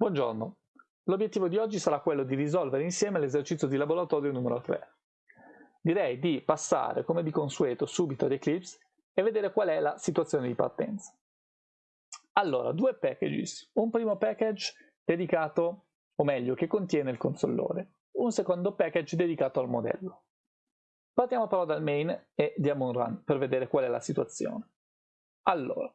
Buongiorno, l'obiettivo di oggi sarà quello di risolvere insieme l'esercizio di laboratorio numero 3. Direi di passare, come di consueto, subito ad Eclipse e vedere qual è la situazione di partenza. Allora, due packages. Un primo package dedicato, o meglio, che contiene il consollore. Un secondo package dedicato al modello. Partiamo però dal main e diamo un run per vedere qual è la situazione. Allora,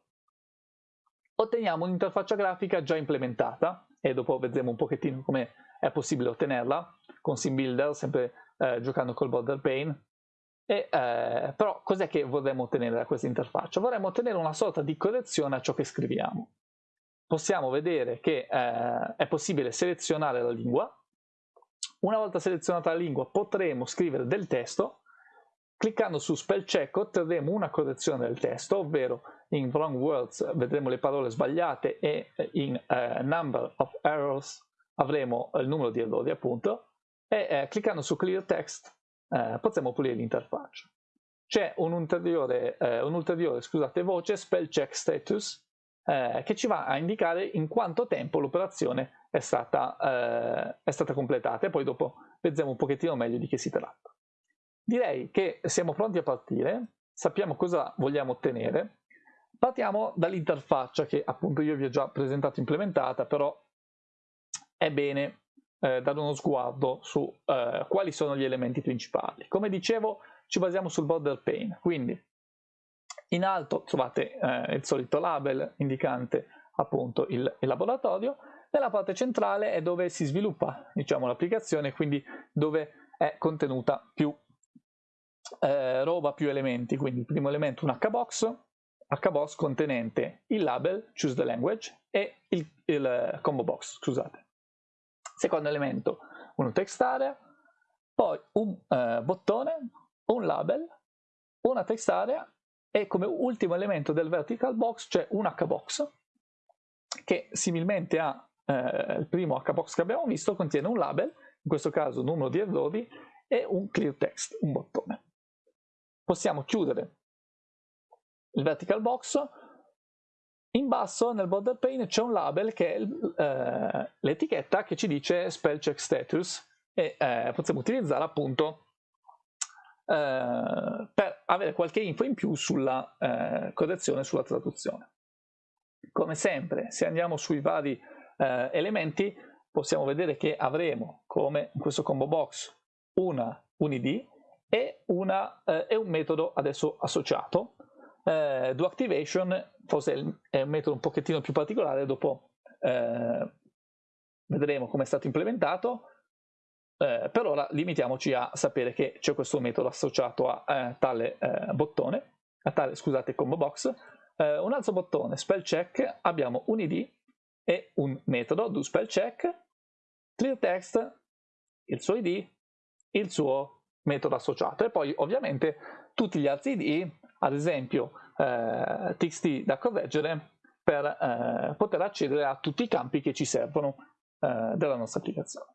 otteniamo un'interfaccia grafica già implementata e dopo vedremo un pochettino come è possibile ottenerla con SimBuilder, sempre eh, giocando col border pane. E, eh, però cos'è che vorremmo ottenere da questa interfaccia? Vorremmo ottenere una sorta di correzione a ciò che scriviamo. Possiamo vedere che eh, è possibile selezionare la lingua. Una volta selezionata la lingua potremo scrivere del testo. Cliccando su spell check otterremo una correzione del testo, ovvero in wrong words vedremo le parole sbagliate e in uh, number of errors avremo il numero di errori appunto e eh, cliccando su clear text eh, potremo pulire l'interfaccia. C'è un'ulteriore, un scusate, voce spell check status che ci va a indicare in quanto tempo l'operazione è, è stata completata e poi dopo vedremo un pochettino meglio di che si tratta. Direi che siamo pronti a partire, sappiamo cosa vogliamo ottenere Partiamo dall'interfaccia che appunto io vi ho già presentato implementata, però è bene eh, dare uno sguardo su eh, quali sono gli elementi principali. Come dicevo ci basiamo sul border pane, quindi in alto trovate eh, il solito label indicante appunto il, il, laboratorio, nella parte centrale è dove si sviluppa diciamo, l'applicazione, quindi dove è contenuta più eh, roba, più elementi, quindi il primo elemento un hbox, hbox contenente il label choose the language e il, il eh, combo box, scusate. Secondo elemento un text area, poi un uh, bottone, un label, una text area e come ultimo elemento del vertical box c'è un hbox che similmente al eh, primo hbox che abbiamo visto contiene un label, in questo caso numero di errori e un clear text, un bottone. Possiamo chiudere il vertical box, in basso nel border pane c'è un label che è eh, l'etichetta che ci dice spell check status e eh, possiamo utilizzare appunto eh, per avere qualche info in più sulla eh, correzione, sulla traduzione. Come sempre, se andiamo sui vari eh, elementi, possiamo vedere che avremo, come in questo combo box, una, un id e, una, eh, e un metodo adesso associato eh, doActivation forse è un metodo un pochettino più particolare, dopo eh, vedremo come è stato implementato, eh, per ora limitiamoci a sapere che c'è questo metodo associato a eh, tale eh, bottone, a tale, scusate, combo box. Eh, un altro bottone, spell check, abbiamo un id e un metodo do spell check, clear text, il suo id, il suo metodo associato e poi ovviamente tutti gli altri id ad esempio eh, txt da correggere per eh, poter accedere a tutti i campi che ci servono eh, della nostra applicazione.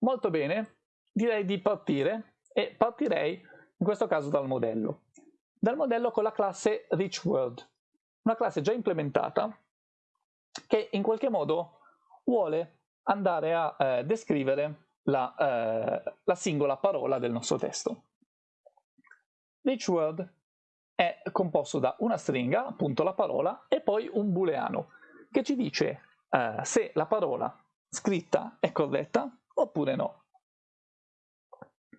Molto bene, direi di partire e partirei in questo caso dal modello. Dal modello con la classe RichWorld, una classe già implementata che in qualche modo vuole andare a eh, descrivere la, eh, la singola parola del nostro testo. Each word è composto da una stringa, appunto la parola, e poi un booleano che ci dice eh, se la parola scritta è corretta oppure no.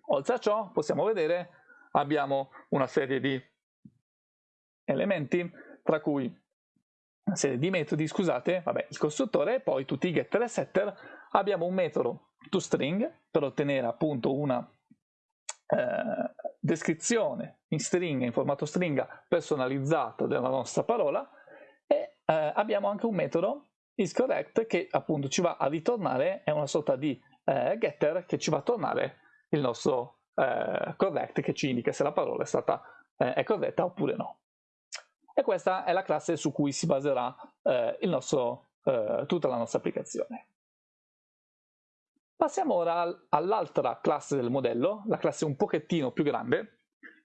Oltre a ciò possiamo vedere abbiamo una serie di elementi tra cui una serie di metodi, scusate, vabbè, il costruttore e poi tutti i getter e setter abbiamo un metodo toString per ottenere appunto una eh, descrizione in stringa, in formato stringa personalizzato della nostra parola e eh, abbiamo anche un metodo isCorrect che appunto ci va a ritornare, è una sorta di eh, getter che ci va a tornare il nostro eh, correct che ci indica se la parola è stata eh, è corretta oppure no. E questa è la classe su cui si baserà eh, nostro, tutta la nostra applicazione. Passiamo ora all'altra classe del modello, la classe un pochettino più grande,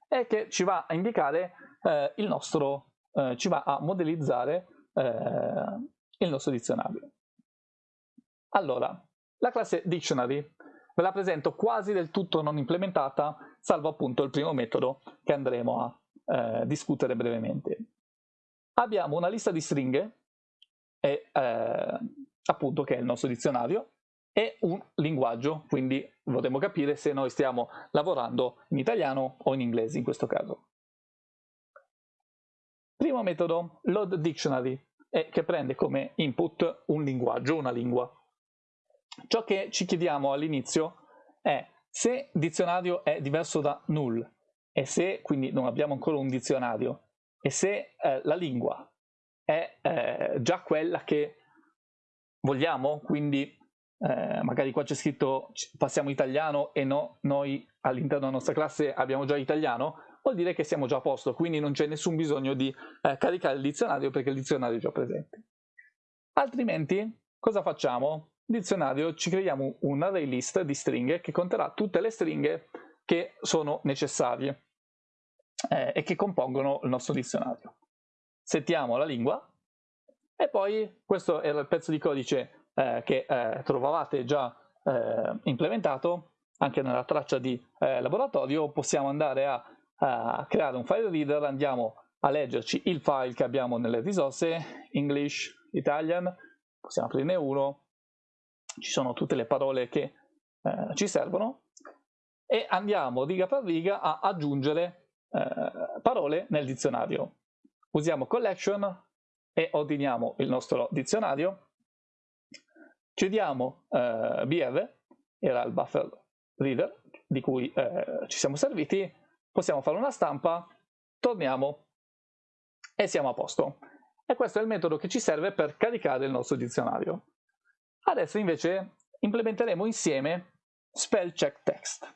e che ci va a indicare eh, il nostro, eh, ci va a modellizzare eh, il nostro dizionario. Allora, la classe dictionary ve la presento quasi del tutto non implementata, salvo appunto il primo metodo che andremo a eh, discutere brevemente. Abbiamo una lista di stringhe, e, eh, appunto che è il nostro dizionario, e un linguaggio, quindi vorremmo capire se noi stiamo lavorando in italiano o in inglese in questo caso. Primo metodo, load dictionary, che prende come input un linguaggio, una lingua. Ciò che ci chiediamo all'inizio è se dizionario è diverso da null e se quindi non abbiamo ancora un dizionario e se eh, la lingua è eh, già quella che vogliamo, quindi eh, magari qua c'è scritto passiamo italiano e no, noi all'interno della nostra classe abbiamo già italiano, vuol dire che siamo già a posto, quindi non c'è nessun bisogno di eh, caricare il dizionario perché il dizionario è già presente. Altrimenti cosa facciamo? dizionario ci creiamo un array list di stringhe che conterrà tutte le stringhe che sono necessarie eh, e che compongono il nostro dizionario. Settiamo la lingua e poi questo era il pezzo di codice eh, che eh, trovavate già eh, implementato anche nella traccia di eh, laboratorio, possiamo andare a, a creare un file reader, andiamo a leggerci il file che abbiamo nelle risorse, English, Italian, possiamo aprirne uno, ci sono tutte le parole che eh, ci servono e andiamo riga per riga a aggiungere parole nel dizionario. Usiamo collection e ordiniamo il nostro dizionario, chiudiamo eh, BR, era il buffer reader di cui eh, ci siamo serviti, possiamo fare una stampa, torniamo e siamo a posto. E questo è il metodo che ci serve per caricare il nostro dizionario. Adesso invece implementeremo insieme spell check text.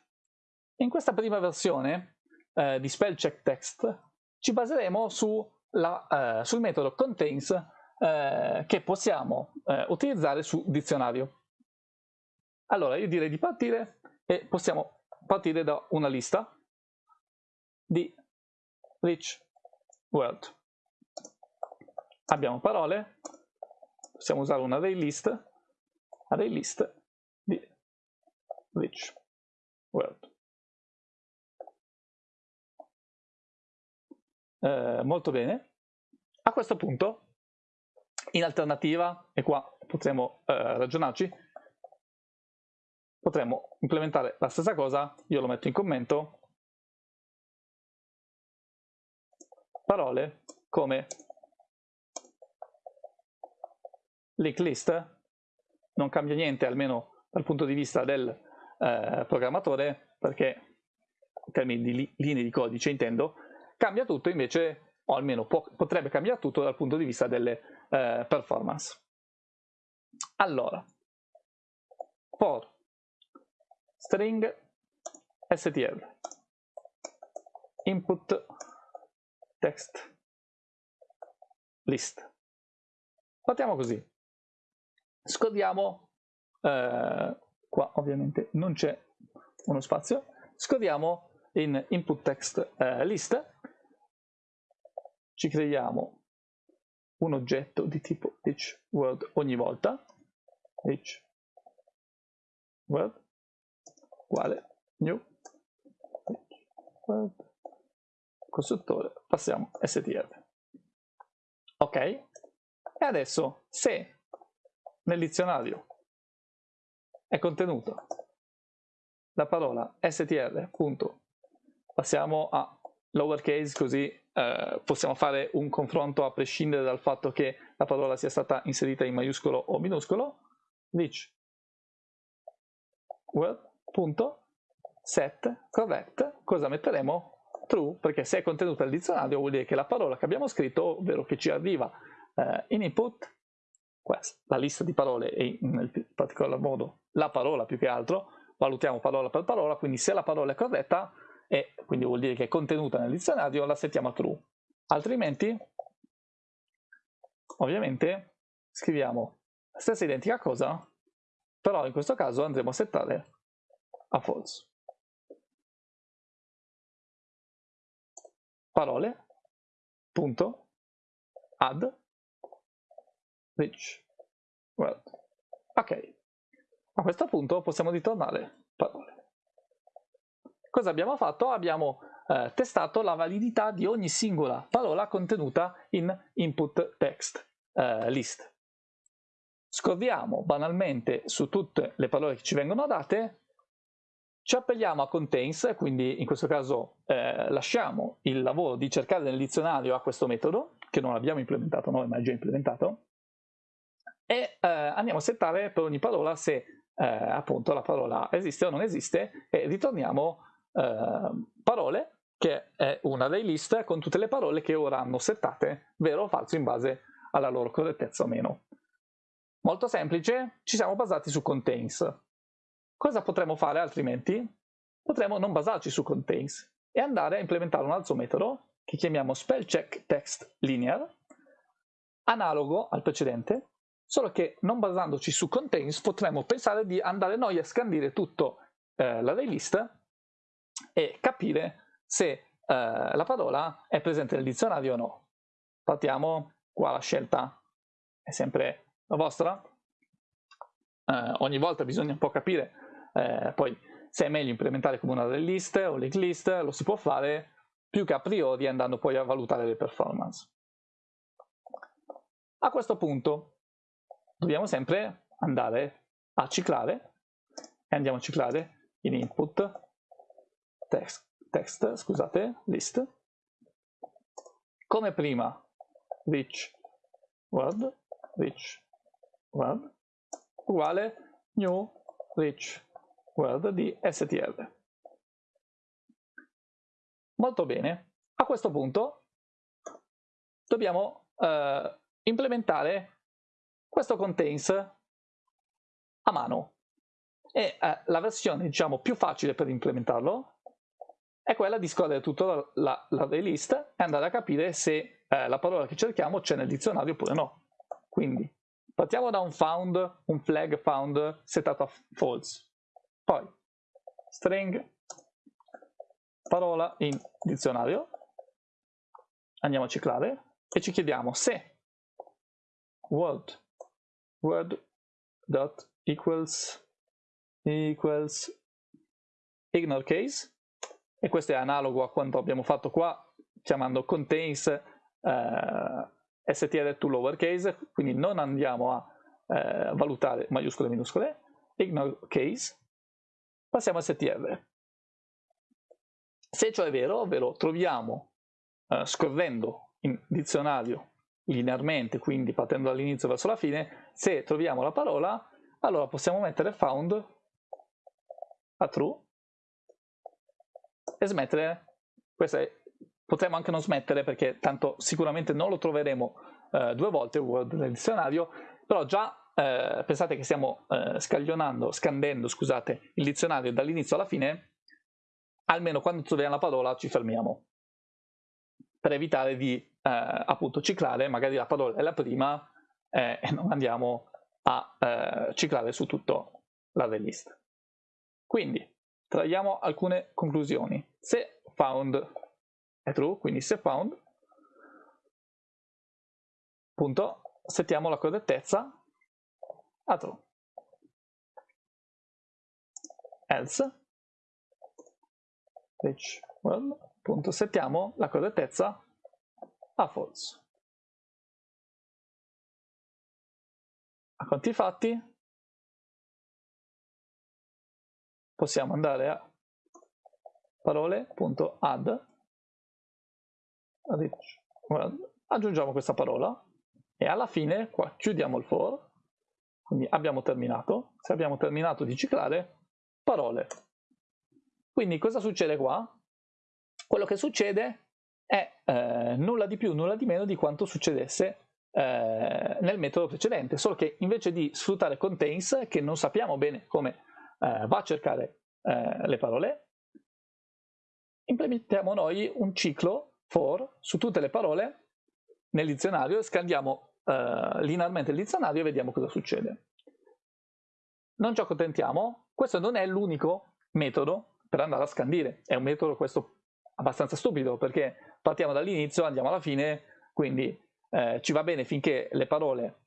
In questa prima versione eh, di spell check text ci baseremo su la, eh, sul metodo contains eh, che possiamo eh, utilizzare su dizionario. Allora io direi di partire e possiamo partire da una lista di rich word. Abbiamo parole, possiamo usare un array list array list di rich world. Eh, molto bene. A questo punto, in alternativa, e qua potremo eh, ragionarci, potremmo implementare la stessa cosa, io lo metto in commento, parole come link list non cambia niente, almeno dal punto di vista del eh, programmatore, perché in termini di li linee di codice intendo, cambia tutto invece, o almeno potrebbe cambiare tutto dal punto di vista delle eh, performance. Allora, for string str input text list. Partiamo così scodiamo, eh, qua ovviamente non c'è uno spazio, scodiamo in input text eh, list, ci creiamo un oggetto di tipo each word ogni volta, each word uguale new word costruttore, passiamo str. Ok? E adesso se nel dizionario è contenuto la parola str, punto. passiamo a lowercase così eh, possiamo fare un confronto a prescindere dal fatto che la parola sia stata inserita in maiuscolo o minuscolo, which word.set correct, cosa metteremo? True, perché se è contenuta nel dizionario vuol dire che la parola che abbiamo scritto, ovvero che ci arriva eh, in input, la lista di parole e in particolar modo la parola più che altro, valutiamo parola per parola, quindi se la parola è corretta, e quindi vuol dire che è contenuta nel dizionario, la settiamo a true. Altrimenti, ovviamente, scriviamo la stessa identica cosa, però in questo caso andremo a settare a false. Parole, punto, add rich world. Ok, A questo punto possiamo ritornare parole. Cosa abbiamo fatto? Abbiamo eh, testato la validità di ogni singola parola contenuta in input text eh, list. Scorriamo banalmente su tutte le parole che ci vengono date, ci appelliamo a contains, quindi in questo caso eh, lasciamo il lavoro di cercare nel dizionario a questo metodo, che non abbiamo implementato noi ma è già implementato, e eh, andiamo a settare per ogni parola se eh, appunto la parola esiste o non esiste e ritorniamo eh, parole che è una dei list con tutte le parole che ora hanno settate vero o falso in base alla loro correttezza o meno. Molto semplice, ci siamo basati su contains. Cosa potremmo fare altrimenti? Potremmo non basarci su contains e andare a implementare un altro metodo che chiamiamo spellcheck text linear, analogo al precedente, solo che non basandoci su contains potremmo pensare di andare noi a scandire tutto eh, l'array list e capire se eh, la parola è presente nel dizionario o no. Partiamo qua la scelta è sempre la vostra. Eh, ogni volta bisogna un po' capire eh, poi se è meglio implementare come una delle liste o link list, lo si può fare più che a priori andando poi a valutare le performance. A questo punto dobbiamo sempre andare a ciclare e andiamo a ciclare in input text, text scusate, list. Come prima rich word rich word uguale new rich word di str. Molto bene, a questo punto dobbiamo eh, implementare questo contains a mano. E eh, la versione diciamo più facile per implementarlo è quella di scorrere tutta la, la, la list e andare a capire se eh, la parola che cerchiamo c'è nel dizionario oppure no. Quindi partiamo da un found, un flag found settato a false. Poi string parola in dizionario, andiamo a ciclare e ci chiediamo se word word dot equals equals ignore case e questo è analogo a quanto abbiamo fatto qua chiamando contains eh, str to lowercase, quindi non andiamo a eh, valutare maiuscole e minuscole, ignore case, passiamo a str. Se ciò è vero, ovvero troviamo eh, scorrendo in dizionario linearmente, quindi partendo dall'inizio verso la fine, se troviamo la parola, allora possiamo mettere found a true e smettere, questa è, potremmo anche non smettere perché tanto sicuramente non lo troveremo eh, due volte Word nel dizionario, però già eh, pensate che stiamo eh, scaglionando, scandendo, scusate, il dizionario dall'inizio alla fine, almeno quando troviamo la parola ci fermiamo, per evitare di eh, appunto ciclare, magari la parola è la prima eh, e non andiamo a eh, ciclare su tutto l'array list. Quindi, traiamo alcune conclusioni. Se found è true, quindi se found, appunto, settiamo la correttezza a true. Else, which well, appunto, settiamo la correttezza a false. A conti fatti, possiamo andare a parole.add aggiungiamo questa parola e alla fine qua chiudiamo il for. Quindi abbiamo terminato. Se abbiamo terminato di ciclare parole. Quindi cosa succede qua? quello che succede è eh, nulla di più nulla di meno di quanto succedesse eh, nel metodo precedente. Solo che invece di sfruttare contains che non sappiamo bene come eh, va a cercare eh, le parole, implementiamo noi un ciclo for su tutte le parole nel dizionario e scandiamo eh, linearmente il dizionario e vediamo cosa succede. Non ci accontentiamo, questo non è l'unico metodo per andare a scandire, è un metodo questo abbastanza stupido perché partiamo dall'inizio, andiamo alla fine, quindi eh, ci va bene finché le parole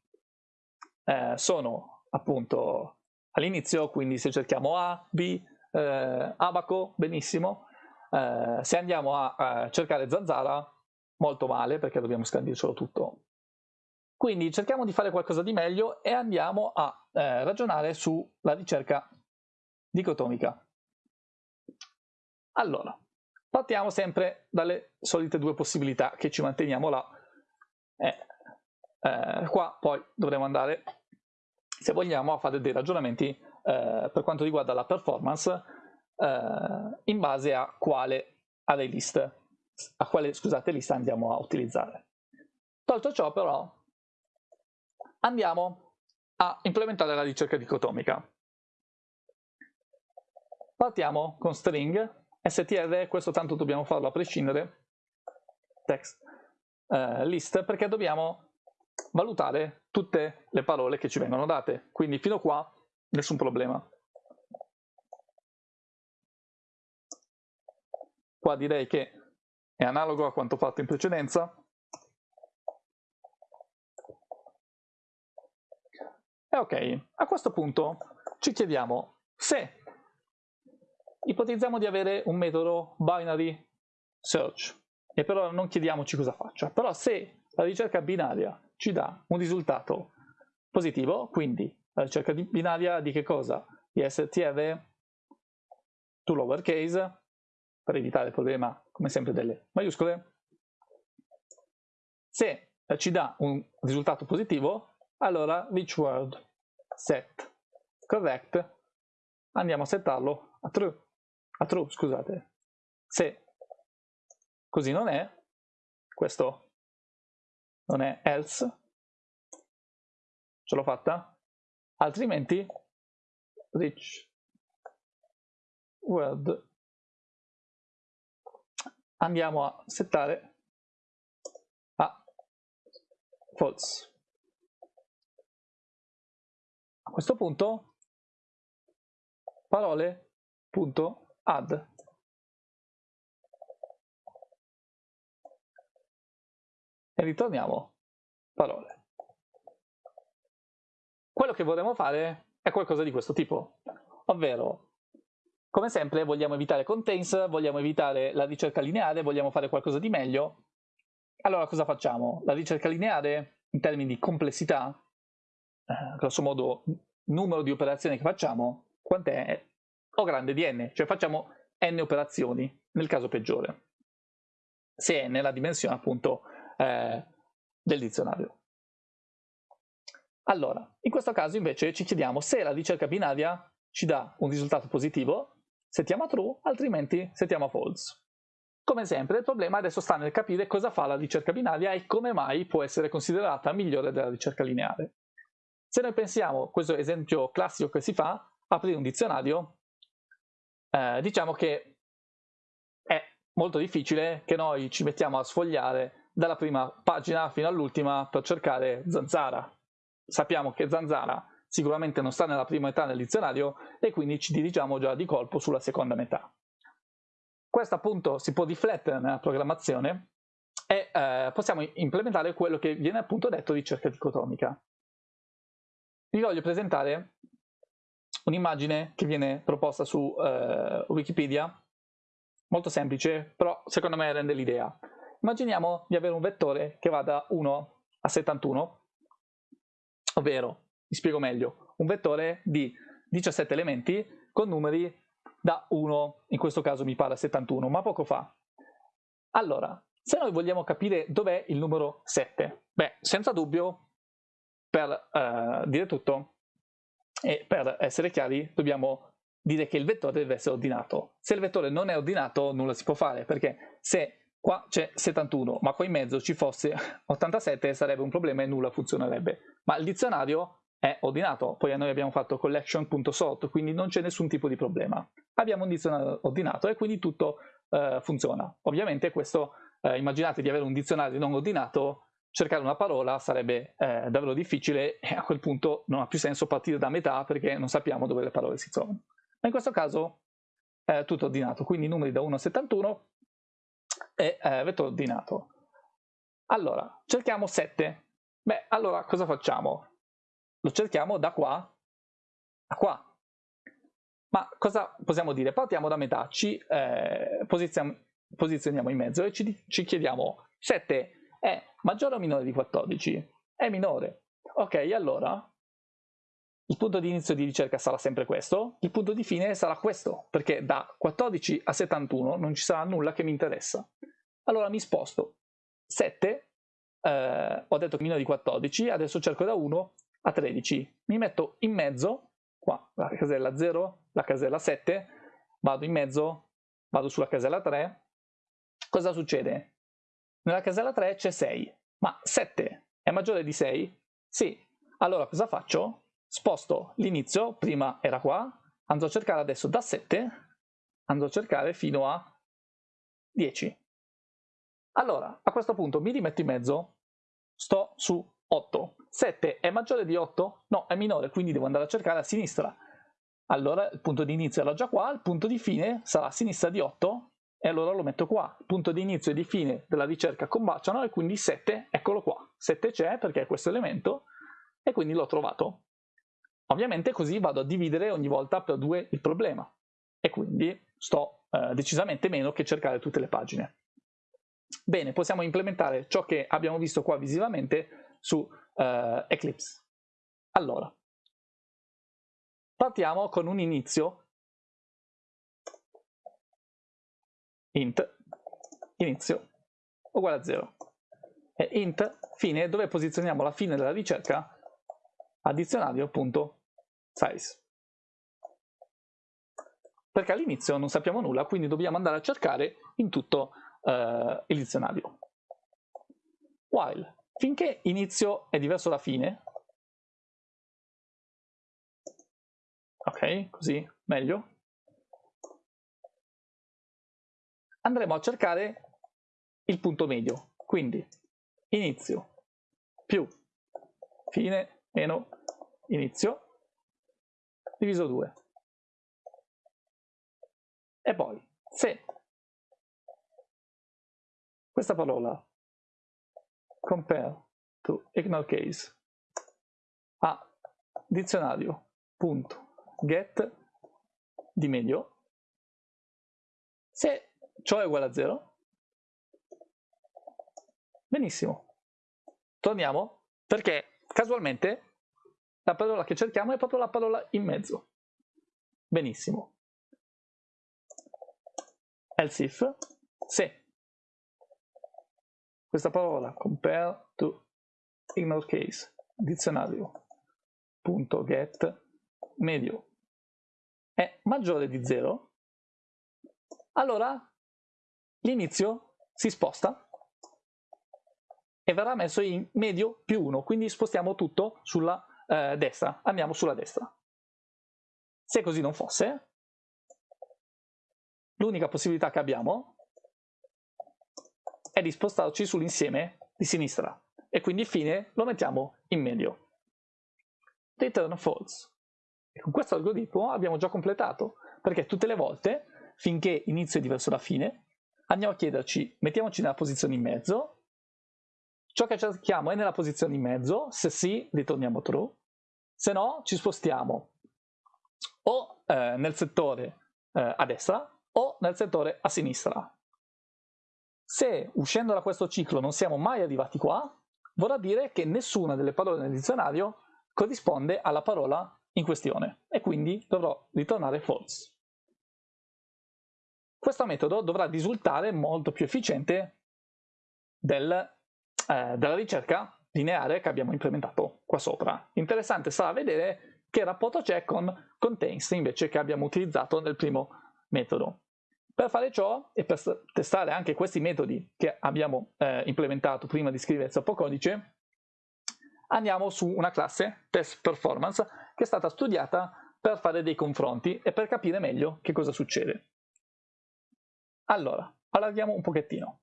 eh, sono appunto all'inizio, quindi se cerchiamo A, B, eh, abaco, benissimo. Eh, se andiamo a, a, cercare zanzara, molto male perché dobbiamo scandircelo tutto. Quindi cerchiamo di fare qualcosa di meglio e andiamo a eh, ragionare sulla ricerca dicotomica. Allora, partiamo sempre dalle solite due possibilità che ci manteniamo là. Eh, eh, qua poi dovremo andare, se vogliamo, a fare dei ragionamenti eh, per quanto riguarda la performance eh, in base a quale array list, a quale scusate, lista andiamo a utilizzare. Tolto ciò però andiamo a implementare la ricerca dicotomica. Partiamo con string str, questo tanto dobbiamo farlo a prescindere, text eh, list, perché dobbiamo valutare tutte le parole che ci vengono date. Quindi fino a qua nessun problema. Qua direi che è analogo a quanto fatto in precedenza. E ok, a questo punto ci chiediamo se ipotizziamo di avere un metodo binary search e però non chiediamoci cosa faccia, però se la ricerca binaria ci dà un risultato positivo, quindi la ricerca binaria di che cosa? Di STR to lowercase, per evitare il problema, come sempre, delle maiuscole. Se ci dà un risultato positivo, allora which word set correct andiamo a settarlo a true, a true scusate. Se così non è, questo non è else, ce l'ho fatta? Altrimenti rich word andiamo a settare a false. A questo punto parole.add e ritorniamo parole. Quello che vorremmo fare è qualcosa di questo tipo, ovvero come sempre vogliamo evitare contains, vogliamo evitare la ricerca lineare, vogliamo fare qualcosa di meglio. Allora cosa facciamo? La ricerca lineare in termini di complessità, eh, grosso modo numero di operazioni che facciamo, quant'è? O grande di n, cioè facciamo n operazioni nel caso peggiore, se n è la dimensione appunto eh, del dizionario. Allora, in questo caso invece ci chiediamo se la ricerca binaria ci dà un risultato positivo, settiamo a true, altrimenti settiamo a false. Come sempre il problema adesso sta nel capire cosa fa la ricerca binaria e come mai può essere considerata migliore della ricerca lineare. Se noi pensiamo, questo esempio classico che si fa, aprire un dizionario, eh, diciamo che è molto difficile che noi ci mettiamo a sfogliare dalla prima pagina fino all'ultima per cercare zanzara. Sappiamo che zanzara sicuramente non sta nella prima metà del dizionario e quindi ci dirigiamo già di colpo sulla seconda metà. Questo appunto si può riflettere nella programmazione e eh, possiamo implementare quello che viene appunto detto ricerca dicotomica. Vi voglio presentare un'immagine che viene proposta su eh, Wikipedia, molto semplice, però secondo me rende l'idea. Immaginiamo di avere un vettore che va da 1 a 71, ovvero mi spiego meglio, un vettore di 17 elementi con numeri da 1, in questo caso mi pare 71, ma poco fa. Allora, se noi vogliamo capire dov'è il numero 7, beh, senza dubbio, per uh, dire tutto e per essere chiari, dobbiamo dire che il vettore deve essere ordinato. Se il vettore non è ordinato, nulla si può fare, perché se qua c'è 71, ma qua in mezzo ci fosse 87, sarebbe un problema e nulla funzionerebbe. Ma il dizionario è ordinato, poi noi abbiamo fatto collection.sort, quindi non c'è nessun tipo di problema. Abbiamo un dizionario ordinato e quindi tutto eh, funziona. Ovviamente questo, eh, immaginate di avere un dizionario non ordinato, cercare una parola sarebbe eh, davvero difficile e a quel punto non ha più senso partire da metà perché non sappiamo dove le parole si trovano. Ma in questo caso è tutto ordinato, quindi numeri da 1 a 71 e eh, vettore ordinato. Allora, cerchiamo 7. Beh, allora cosa facciamo? Lo cerchiamo da qua a qua. Ma cosa possiamo dire? Partiamo da metà, ci eh, posizioniamo in mezzo e ci, ci chiediamo 7 è maggiore o minore di 14? È minore. Ok, allora il punto di inizio di ricerca sarà sempre questo, il punto di fine sarà questo, perché da 14 a 71 non ci sarà nulla che mi interessa. Allora mi sposto 7, eh, ho detto minore di 14, adesso cerco da 1 a 13. Mi metto in mezzo, qua, la casella 0, la casella 7, vado in mezzo, vado sulla casella 3. Cosa succede? Nella casella 3 c'è 6, ma 7 è maggiore di 6? Sì. Allora cosa faccio? sposto l'inizio, prima era qua, andrò a cercare adesso da 7, andrò a cercare fino a 10. Allora, a questo punto mi rimetto in mezzo, sto su 8. 7 è maggiore di 8? No, è minore, quindi devo andare a cercare a sinistra. Allora il punto di inizio era già qua, il punto di fine sarà a sinistra di 8 e allora lo metto qua. Il punto di inizio e di fine della ricerca combaciano e quindi 7, eccolo qua. 7 c'è perché è questo elemento e quindi l'ho trovato. Ovviamente così vado a dividere ogni volta per due il problema e quindi sto eh, decisamente meno che cercare tutte le pagine. Bene, possiamo implementare ciò che abbiamo visto qua visivamente su eh, Eclipse. Allora, partiamo con un inizio int inizio uguale a 0 e int fine dove posizioniamo la fine della ricerca a dizionario.com size. Perché all'inizio non sappiamo nulla, quindi dobbiamo andare a cercare in tutto uh, il dizionario. While, finché inizio è diverso da fine, ok, così meglio, andremo a cercare il punto medio, quindi inizio. Più. Fine meno. Inizio. Diviso 2. E poi, se questa parola compare to ignore case a dizionario.get di medio, se ciò è uguale a 0, benissimo. Torniamo perché casualmente la parola che cerchiamo è proprio la parola in mezzo. Benissimo. Else if, se questa parola compare to ignore case, dizionario, punto get, medio, è maggiore di 0, allora l'inizio si sposta e verrà messo in medio più 1, quindi spostiamo tutto sulla eh, destra, andiamo sulla destra. Se così non fosse, l'unica possibilità che abbiamo di spostarci sull'insieme di sinistra e quindi fine lo mettiamo in medio. Return false. E con questo algoritmo abbiamo già completato, perché tutte le volte, finché inizio è diverso da fine, andiamo a chiederci, mettiamoci nella posizione in mezzo, ciò che cerchiamo è nella posizione in mezzo, se sì ritorniamo true, se no ci spostiamo o eh, nel settore eh, a destra o nel settore a sinistra. Se uscendo da questo ciclo non siamo mai arrivati qua, vorrà dire che nessuna delle parole nel dizionario corrisponde alla parola in questione e quindi dovrò ritornare false. Questo metodo dovrà risultare molto più efficiente del, eh, della ricerca lineare che abbiamo implementato qua sopra. Interessante sarà vedere che rapporto c'è con contains invece che abbiamo utilizzato nel primo metodo. Per fare ciò e per testare anche questi metodi che abbiamo eh, implementato prima di scrivere il sottocodice, andiamo su una classe test performance che è stata studiata per fare dei confronti e per capire meglio che cosa succede. Allora, allarghiamo un pochettino.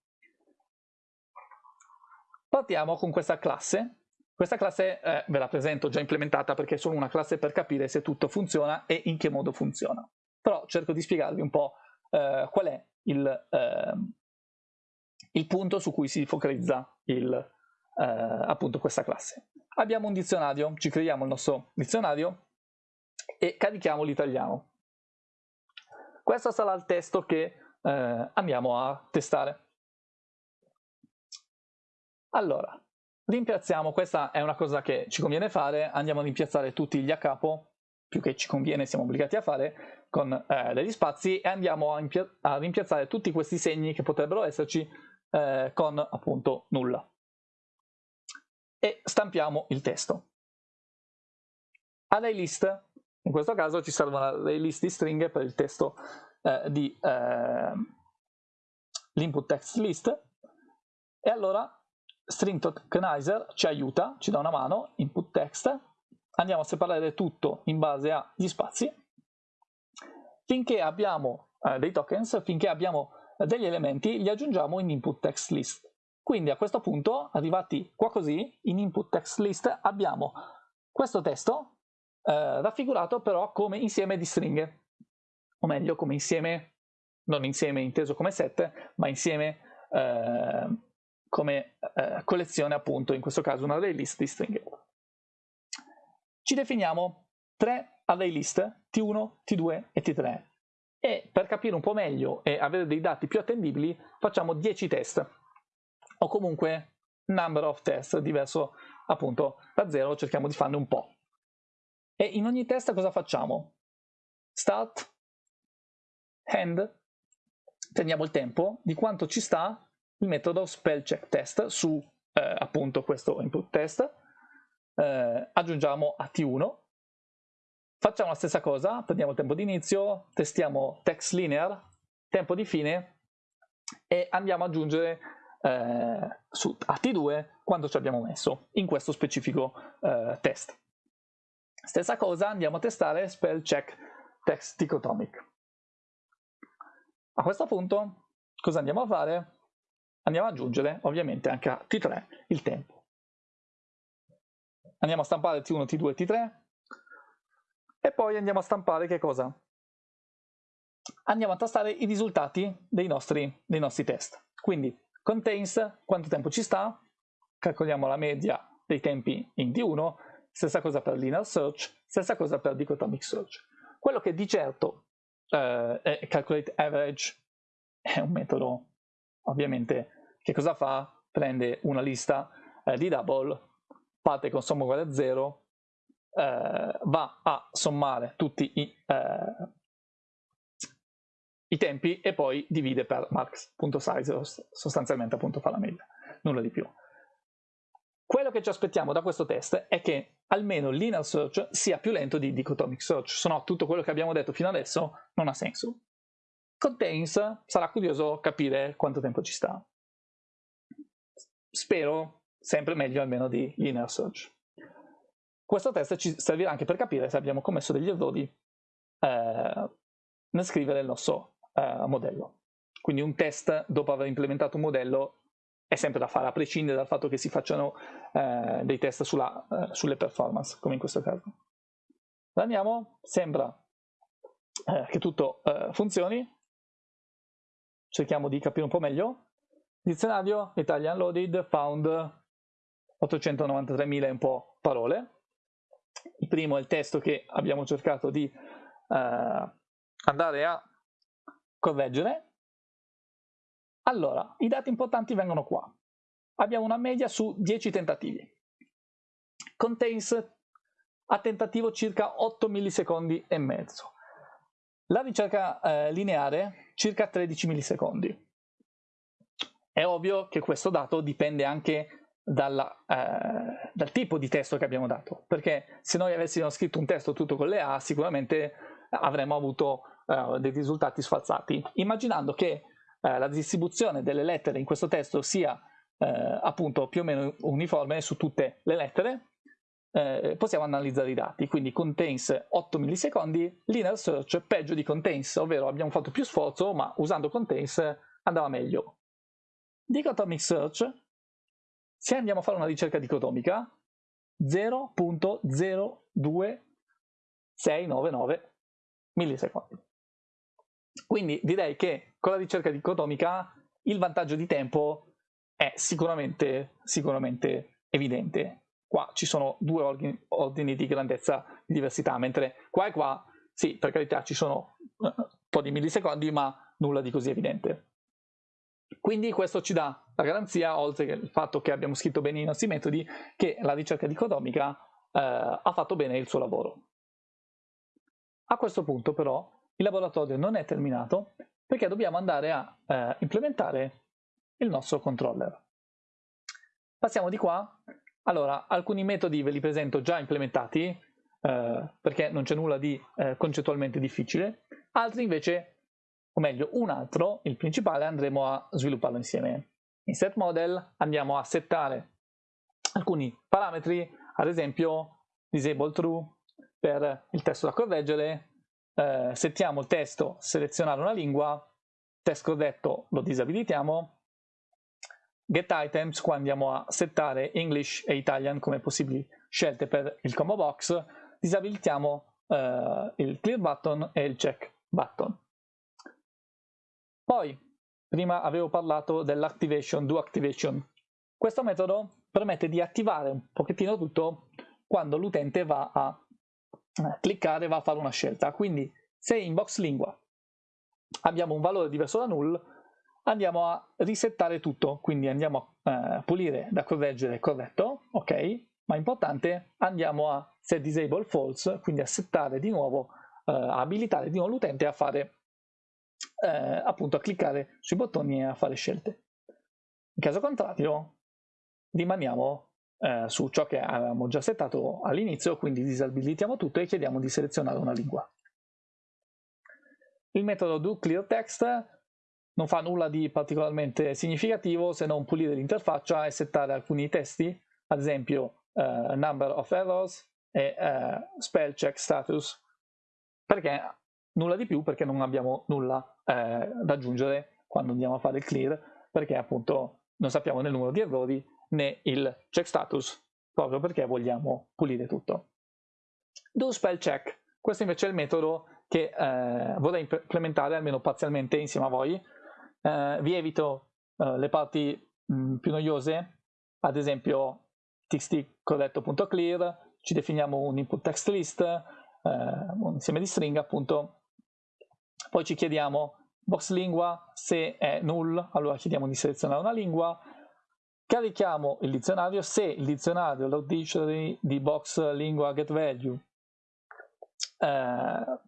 Partiamo con questa classe. Questa classe eh, ve la presento già implementata perché è solo una classe per capire se tutto funziona e in che modo funziona. Però cerco di spiegarvi un po' eh, qual è il, eh, il, punto su cui si focalizza il, eh, appunto questa classe. Abbiamo un dizionario, ci creiamo il nostro dizionario e carichiamo l'italiano. Questo sarà il testo che eh, andiamo a testare. Allora, rimpiazziamo, questa è una cosa che ci conviene fare, andiamo a rimpiazzare tutti gli a capo, più che ci conviene, siamo obbligati a fare, con eh, degli spazi e andiamo a, a, rimpiazzare tutti questi segni che potrebbero esserci eh, con appunto nulla. E stampiamo il testo. Array list, in questo caso ci servono array list di stringhe per il testo eh, di eh, l'input text list e allora string tokenizer ci aiuta, ci dà una mano, input text, andiamo a separare tutto in base agli spazi, finché abbiamo eh, dei tokens, finché abbiamo degli elementi, li aggiungiamo in input text list. Quindi a questo punto, arrivati qua così, in input text list abbiamo questo testo eh, raffigurato però come insieme di stringhe, o meglio come insieme, non insieme inteso come set, ma insieme eh, come eh, collezione appunto, in questo caso un array list di stringhe. Ci definiamo tre array list, T1, T2 e T3 e per capire un po' meglio e avere dei dati più attendibili facciamo 10 test o comunque number of test diverso appunto da 0 cerchiamo di farne un po' e in ogni test cosa facciamo? start end prendiamo il tempo di quanto ci sta il metodo spell check test su eh, appunto questo input test, eh, aggiungiamo a T1, facciamo la stessa cosa, prendiamo il tempo di inizio, testiamo text linear, tempo di fine e andiamo ad aggiungere eh, su a T2 quanto ci abbiamo messo in questo specifico eh, test. Stessa cosa andiamo a testare spell check text dichotomic. A questo punto cosa andiamo a fare? andiamo ad aggiungere ovviamente anche a T3 il tempo. Andiamo a stampare T1, T2, T3 e poi andiamo a stampare che cosa? Andiamo a tastare i risultati dei nostri, dei nostri test. Quindi contains, quanto tempo ci sta, calcoliamo la media dei tempi in T1, stessa cosa per linear search, stessa cosa per dichotomic search. Quello che di certo eh, è calculate average è un metodo ovviamente che cosa fa? Prende una lista eh, di double, parte con somma uguale a 0, eh, va a sommare tutti i, eh, i, tempi e poi divide per max.size, sostanzialmente appunto fa la media, nulla di più. Quello che ci aspettiamo da questo test è che almeno linear search sia più lento di dichotomic search, se no tutto quello che abbiamo detto fino adesso non ha senso. Contains sarà curioso capire quanto tempo ci sta spero sempre meglio almeno di linear search. Questo test ci servirà anche per capire se abbiamo commesso degli errori eh, nel scrivere il nostro eh, modello. Quindi un test dopo aver implementato un modello è sempre da fare, a prescindere dal fatto che si facciano eh, dei test sulla, eh, sulle performance, come in questo caso. Andiamo, sembra eh, che tutto eh, funzioni, cerchiamo di capire un po' meglio. Dizionario Italian Loaded found 893.000 e un po' parole. Il primo è il testo che abbiamo cercato di eh, andare a correggere. Allora, i dati importanti vengono qua. Abbiamo una media su 10 tentativi. Contains a tentativo circa 8 millisecondi e mezzo. La ricerca eh, lineare circa 13 millisecondi. È ovvio che questo dato dipende anche dalla, eh, dal tipo di testo che abbiamo dato, perché se noi avessimo scritto un testo tutto con le A, sicuramente avremmo avuto eh, dei risultati sfalsati. Immaginando che eh, la distribuzione delle lettere in questo testo sia eh, appunto più o meno uniforme su tutte le lettere, eh, possiamo analizzare i dati, quindi contains 8 millisecondi, linear search peggio di contains, ovvero abbiamo fatto più sforzo, ma usando contains andava meglio. Dichotomic search, se andiamo a fare una ricerca dicotomica, 0.02699 millisecondi. Quindi direi che con la ricerca dicotomica il vantaggio di tempo è sicuramente, sicuramente evidente. qua ci sono due ordini, ordini di grandezza di diversità, mentre qua e qua, sì, per carità ci sono uh, un po' di millisecondi, ma nulla di così evidente. Quindi questo ci dà la garanzia, oltre che il fatto che abbiamo scritto bene i nostri metodi, che la ricerca dicotomica eh, ha fatto bene il suo lavoro. A questo punto però il laboratorio non è terminato perché dobbiamo andare a eh, implementare il nostro controller. Passiamo di qua. Allora, alcuni metodi ve li presento già implementati, eh, perché non c'è nulla di eh, concettualmente difficile, altri invece o meglio un altro, il principale, andremo a svilupparlo insieme. In set model andiamo a settare alcuni parametri, ad esempio disable true per il testo da correggere, eh, settiamo il testo selezionare una lingua, testo corretto lo disabilitiamo, get items qua andiamo a settare English e Italian come possibili scelte per il combo box, disabilitiamo eh, il clear button e il check button. Poi, prima avevo parlato dell'activation, do activation. Questo metodo permette di attivare un pochettino tutto quando l'utente va a eh, cliccare, va a fare una scelta. Quindi, se in box lingua abbiamo un valore diverso da null, andiamo a risettare tutto, quindi andiamo a eh, pulire da correggere corretto, ok, ma importante, andiamo a set disable false, quindi a settare di nuovo, eh, abilitare di nuovo l'utente a fare eh, appunto a cliccare sui bottoni e a fare scelte. In caso contrario rimaniamo eh, su ciò che avevamo già settato all'inizio, quindi disabilitiamo tutto e chiediamo di selezionare una lingua. Il metodo doClearText non fa nulla di particolarmente significativo se non pulire l'interfaccia e settare alcuni testi, ad esempio uh, number of errors e uh, spell check status, perché nulla di più perché non abbiamo nulla eh, da aggiungere quando andiamo a fare il clear perché appunto non sappiamo né il numero di errori né il check status proprio perché vogliamo pulire tutto. Do spell check, questo invece è il metodo che eh, vorrei implementare almeno parzialmente insieme a voi. Eh, vi evito eh, le parti mh, più noiose, ad esempio txt corretto.clear, ci definiamo un input text list, eh, un insieme di stringhe appunto poi ci chiediamo box lingua, se è null, allora chiediamo di selezionare una lingua, carichiamo il dizionario, se il dizionario, lo dictionary di box lingua get value eh,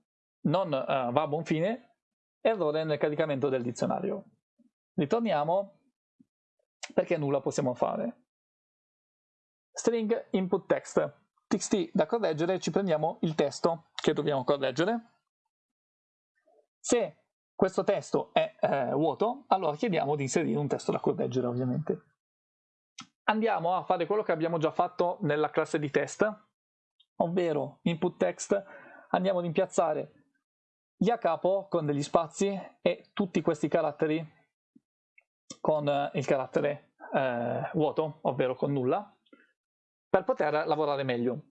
non eh, va a buon fine, errore nel caricamento del dizionario. Ritorniamo perché nulla possiamo fare. String input text, txt da correggere, ci prendiamo il testo che dobbiamo correggere, se questo testo è eh, vuoto, allora chiediamo di inserire un testo da correggere ovviamente. Andiamo a fare quello che abbiamo già fatto nella classe di test, ovvero input text, andiamo ad impiazzare gli a capo con degli spazi e tutti questi caratteri con eh, il carattere eh, vuoto, ovvero con nulla, per poter lavorare meglio.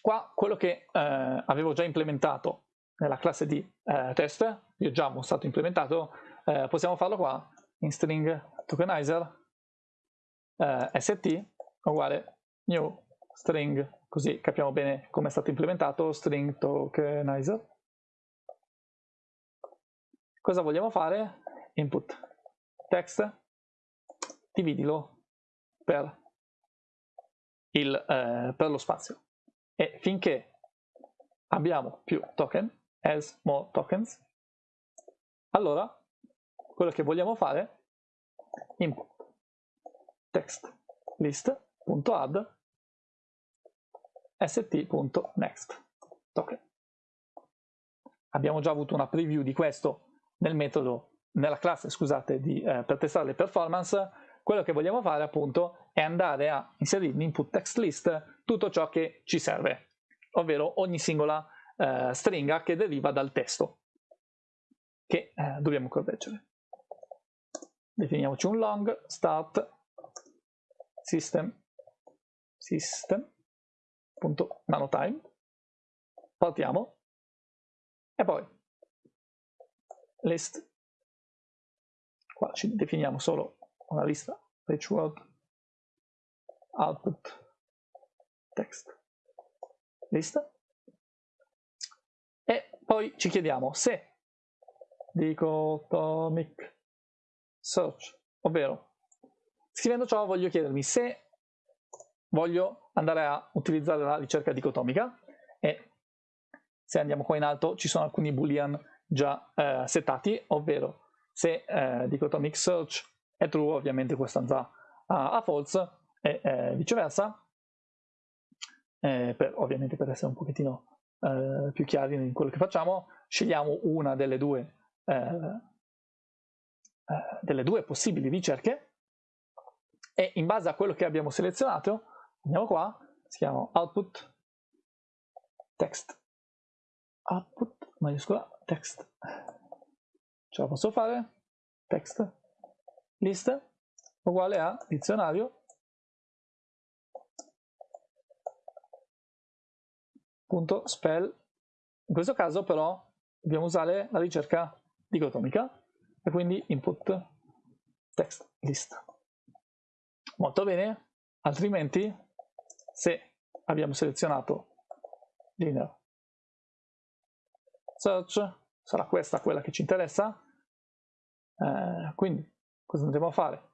Qua quello che eh, avevo già implementato nella classe di eh, test, già ho stato implementato, eh, possiamo farlo qua in string tokenizer eh, st uguale new string, così capiamo bene come è stato implementato, string tokenizer. Cosa vogliamo fare? Input text, dividilo per, il, eh, per lo spazio. E finché abbiamo più token, as more tokens, allora quello che vogliamo fare input text list.add st.next token. Abbiamo già avuto una preview di questo nel metodo, nella classe, scusate, di, eh, per testare le performance. Quello che vogliamo fare appunto è andare a inserire in input text list tutto ciò che ci serve, ovvero ogni singola eh, stringa che deriva dal testo che eh, dobbiamo correggere. Definiamoci un long start system system.nanotime partiamo. E poi list. Qua ci definiamo solo una lista rich word output text. List e poi ci chiediamo se dicotomic search ovvero scrivendo ciò voglio chiedermi se voglio andare a utilizzare la ricerca dicotomica e se andiamo qua in alto ci sono alcuni boolean già eh, settati ovvero se eh, dicotomic search è true ovviamente questo andrà a, a false e eh, viceversa eh, per, ovviamente per essere un pochettino eh, più chiari in quello che facciamo scegliamo una delle due eh, eh, delle due possibili ricerche e in base a quello che abbiamo selezionato andiamo qua si chiama output text. Output maiuscola text. Ce la posso fare? Text. List uguale a dizionario punto spell. In questo caso però dobbiamo usare la ricerca dicotomica e quindi input text list. Molto bene altrimenti se abbiamo selezionato linear search sarà questa quella che ci interessa. Eh, quindi cosa andremo a fare?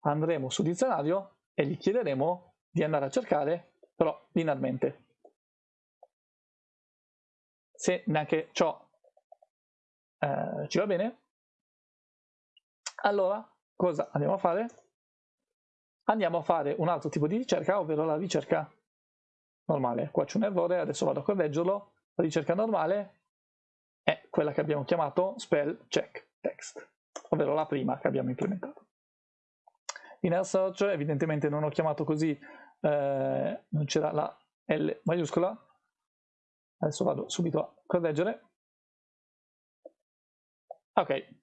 Andremo su dizionario e gli chiederemo di andare a cercare però linearmente se neanche ciò eh, ci va bene. Allora cosa andiamo a fare? Andiamo a fare un altro tipo di ricerca ovvero la ricerca normale. Qua c'è un errore adesso vado a correggerlo. La ricerca normale è quella che abbiamo chiamato spell check text ovvero la prima che abbiamo implementato. In air search evidentemente non ho chiamato così eh, non c'era la L maiuscola adesso vado subito a correggere. Ok,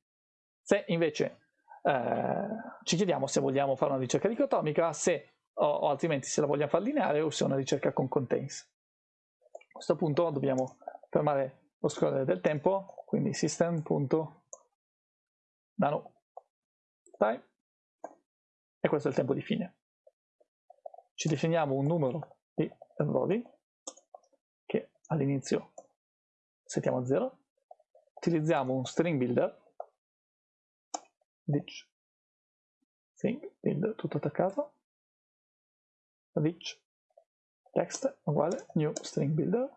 se invece eh, ci chiediamo se vogliamo fare una ricerca dicotomica, se o, o, altrimenti se la vogliamo fare lineare o se è una ricerca con contains. A questo punto dobbiamo fermare lo scorrere del tempo, quindi system.nano time e questo è il tempo di fine. Ci definiamo un numero di errori all'inizio settiamo a 0 utilizziamo un string builder ditch string builder tutto attaccato ditch text uguale new string builder.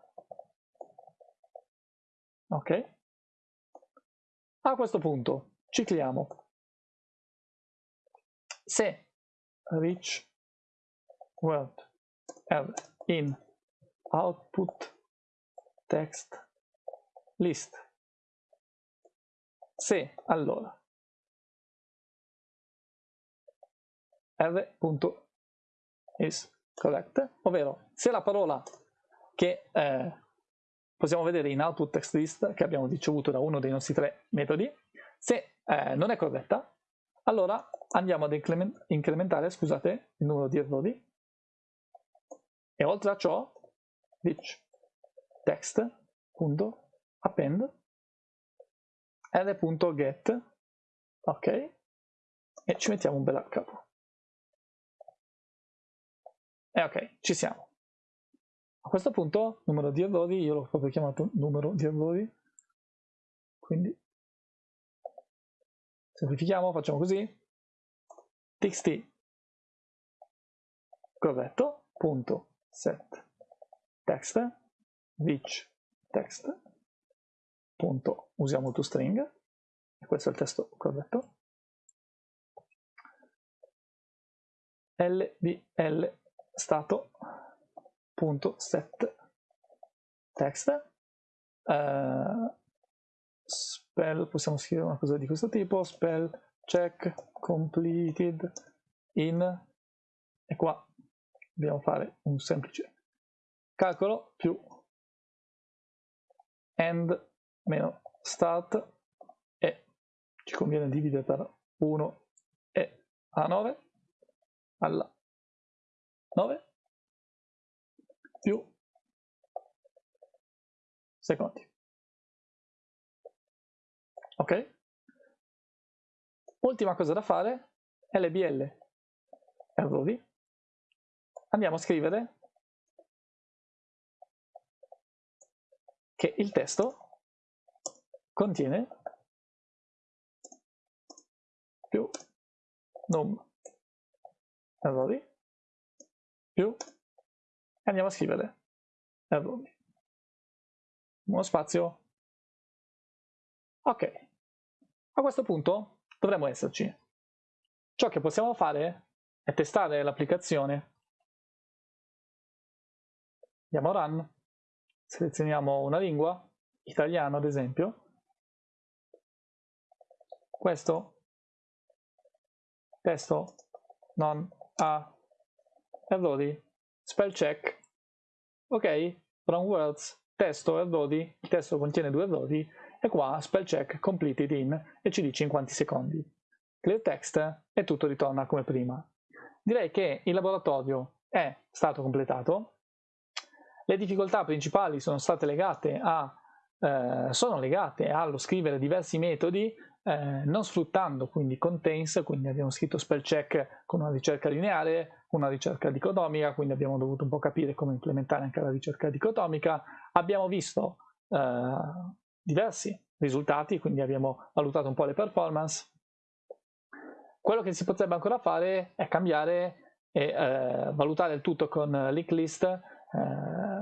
Ok. A questo punto cicliamo. Se reach word in output text. List. Se allora. R.is correct, ovvero se la parola che eh, possiamo vedere in output text list che abbiamo ricevuto da uno dei nostri tre metodi, se eh, non è corretta, allora andiamo ad incrementare scusate, il numero di errori. E oltre a ciò rich text.append r.get ok e ci mettiamo un bel a capo e ok ci siamo. A questo punto numero di errori io l'ho proprio chiamato numero di errori. Quindi semplifichiamo facciamo così. Txt corretto punto set text which text? Punto. Usiamo toString e questo è il testo corretto? Lbl stato punto set text. Uh, spell possiamo scrivere una cosa di questo tipo. Spell check completed in. E qua dobbiamo fare un semplice calcolo più end meno start e ci conviene dividere per 1 e a 9 alla 9 più secondi. Ok? Ultima cosa da fare, LBL errori andiamo a scrivere che il testo contiene più num errori più andiamo a scrivere errori. Uno spazio. Ok. A questo punto dovremmo esserci. Ciò che possiamo fare è testare l'applicazione. Andiamo a run selezioniamo una lingua italiano ad esempio questo testo non ha errori, spell check, ok, wrong words, testo errori, il testo contiene due errori e qua spell check completed in e ci dice in quanti secondi. Clear text e tutto ritorna come prima. Direi che il laboratorio è stato completato, le difficoltà principali sono state legate a eh, sono legate allo scrivere diversi metodi eh, non sfruttando quindi contains, quindi abbiamo scritto spell check con una ricerca lineare, una ricerca dicotomica, quindi abbiamo dovuto un po' capire come implementare anche la ricerca dicotomica. Abbiamo visto eh, diversi risultati, quindi abbiamo valutato un po' le performance. Quello che si potrebbe ancora fare è cambiare e eh, valutare il tutto con link list, eh,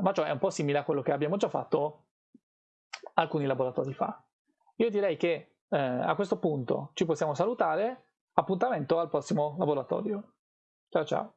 ma ciò è un po' simile a quello che abbiamo già fatto alcuni laboratori fa. Io direi che eh, a questo punto ci possiamo salutare, appuntamento al prossimo laboratorio. Ciao ciao.